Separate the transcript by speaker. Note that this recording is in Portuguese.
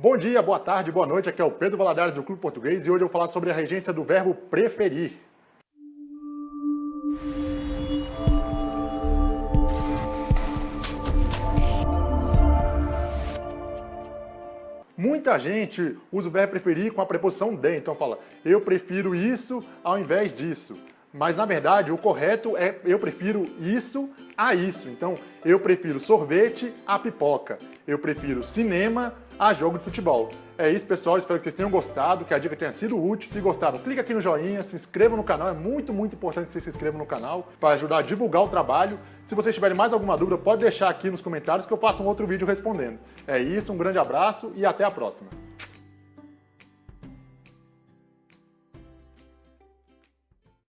Speaker 1: Bom dia, boa tarde, boa noite, aqui é o Pedro Valadares do Clube Português e hoje eu vou falar sobre a regência do verbo preferir. Muita gente usa o verbo preferir com a preposição de, então fala eu prefiro isso ao invés disso. Mas na verdade o correto é eu prefiro isso a isso. Então eu prefiro sorvete a pipoca. Eu prefiro cinema a jogo de futebol. É isso, pessoal. Espero que vocês tenham gostado, que a dica tenha sido útil. Se gostaram, clica aqui no joinha, se inscreva no canal. É muito, muito importante que vocês se inscrevam no canal para ajudar a divulgar o trabalho. Se vocês tiverem mais alguma dúvida, pode deixar aqui nos comentários que eu faço um outro vídeo respondendo. É isso, um grande abraço e até a próxima.